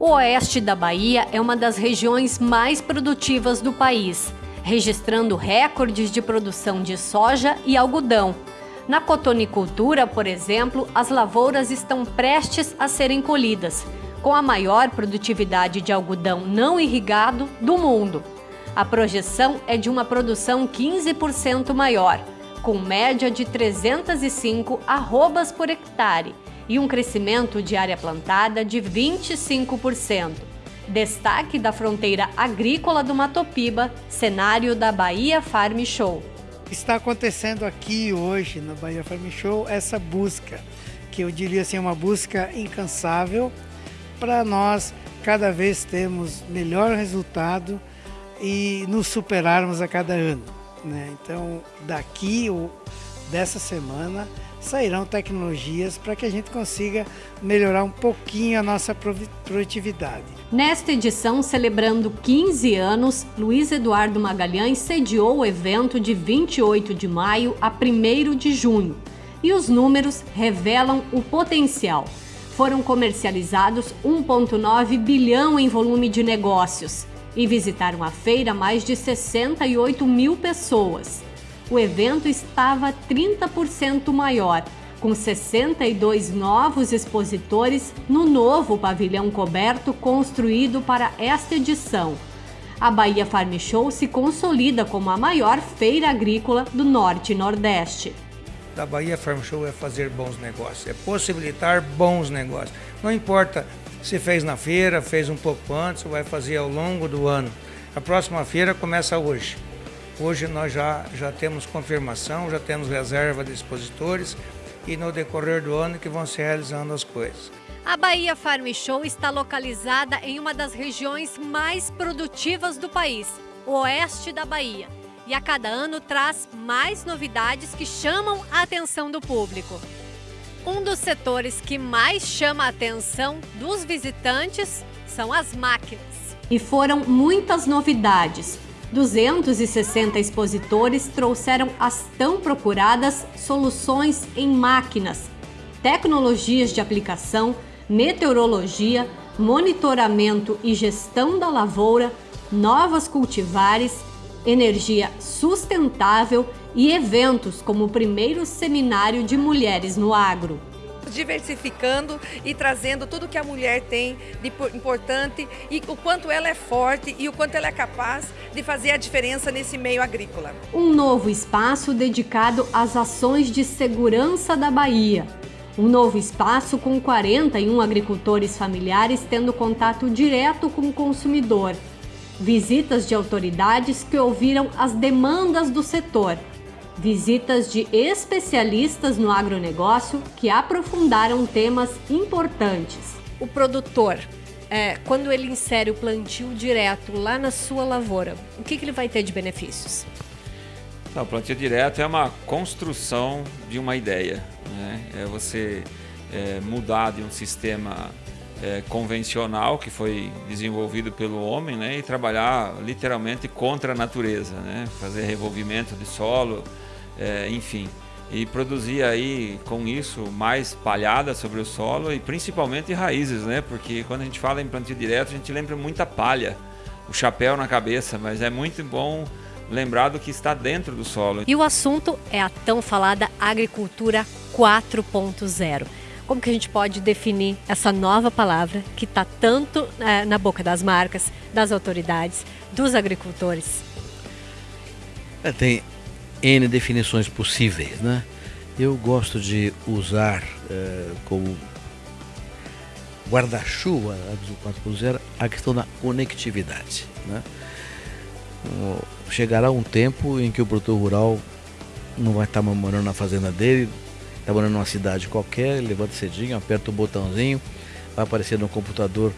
O oeste da Bahia é uma das regiões mais produtivas do país, registrando recordes de produção de soja e algodão. Na cotonicultura, por exemplo, as lavouras estão prestes a serem colhidas, com a maior produtividade de algodão não irrigado do mundo. A projeção é de uma produção 15% maior, com média de 305 arrobas por hectare, e um crescimento de área plantada de 25%. Destaque da fronteira agrícola do Matopiba, cenário da Bahia Farm Show. Está acontecendo aqui hoje na Bahia Farm Show essa busca, que eu diria assim, uma busca incansável para nós cada vez termos melhor resultado e nos superarmos a cada ano. Né? Então, daqui, dessa semana, sairão tecnologias para que a gente consiga melhorar um pouquinho a nossa produtividade. Nesta edição, celebrando 15 anos, Luiz Eduardo Magalhães sediou o evento de 28 de maio a 1 de junho. E os números revelam o potencial. Foram comercializados 1,9 bilhão em volume de negócios e visitaram a feira mais de 68 mil pessoas o evento estava 30% maior, com 62 novos expositores no novo pavilhão coberto construído para esta edição. A Bahia Farm Show se consolida como a maior feira agrícola do Norte e Nordeste. Da Bahia Farm Show é fazer bons negócios, é possibilitar bons negócios. Não importa se fez na feira, fez um pouco antes ou vai fazer ao longo do ano. A próxima feira começa hoje. Hoje nós já, já temos confirmação, já temos reserva de expositores e no decorrer do ano que vão se realizando as coisas. A Bahia Farm Show está localizada em uma das regiões mais produtivas do país, o oeste da Bahia. E a cada ano traz mais novidades que chamam a atenção do público. Um dos setores que mais chama a atenção dos visitantes são as máquinas. E foram muitas novidades, 260 expositores trouxeram as tão procuradas soluções em máquinas, tecnologias de aplicação, meteorologia, monitoramento e gestão da lavoura, novas cultivares, energia sustentável e eventos como o primeiro seminário de mulheres no agro diversificando e trazendo tudo que a mulher tem de importante e o quanto ela é forte e o quanto ela é capaz de fazer a diferença nesse meio agrícola. Um novo espaço dedicado às ações de segurança da Bahia. Um novo espaço com 41 agricultores familiares tendo contato direto com o consumidor. Visitas de autoridades que ouviram as demandas do setor visitas de especialistas no agronegócio que aprofundaram temas importantes. O produtor, é, quando ele insere o plantio direto lá na sua lavoura, o que, que ele vai ter de benefícios? O plantio direto é uma construção de uma ideia. Né? É você é, mudar de um sistema é, convencional que foi desenvolvido pelo homem né? e trabalhar literalmente contra a natureza, né? fazer revolvimento de solo, é, enfim. E produzir aí com isso mais palhada sobre o solo e principalmente raízes, né? Porque quando a gente fala em plantio direto, a gente lembra muita palha, o chapéu na cabeça, mas é muito bom lembrar do que está dentro do solo. E o assunto é a tão falada agricultura 4.0. Como que a gente pode definir essa nova palavra que está tanto é, na boca das marcas, das autoridades, dos agricultores? É, tem N definições possíveis, né? Eu gosto de usar uh, como guarda-chuva do 4.0 a questão da conectividade, né? Chegará um tempo em que o produtor rural não vai estar morando na fazenda dele, está morando numa cidade qualquer, levanta cedinho, aperta o botãozinho, vai aparecer no computador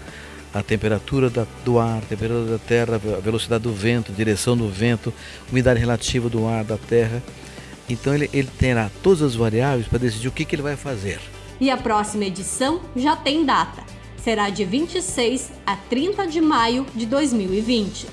a temperatura do ar, a temperatura da terra, a velocidade do vento, a direção do vento, umidade relativa do ar, da terra. Então ele, ele terá todas as variáveis para decidir o que, que ele vai fazer. E a próxima edição já tem data. Será de 26 a 30 de maio de 2020.